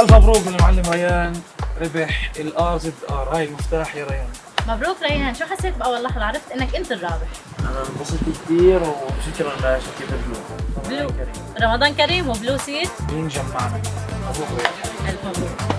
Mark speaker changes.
Speaker 1: ألف مبروك للمعلم ريان. ربح ال RZR. هاي المفتاح يا ريان.
Speaker 2: مبروك ريان. شو حسيت بأول لحظة؟ عرفت إنك أنت الرابح.
Speaker 1: أنا انبسطت كثير وشكرا لشركه بلو
Speaker 2: بلو. رمضان كريم. وبلو سيت.
Speaker 1: مين جمعنا؟ مبروك ريان
Speaker 2: ألف مبروك.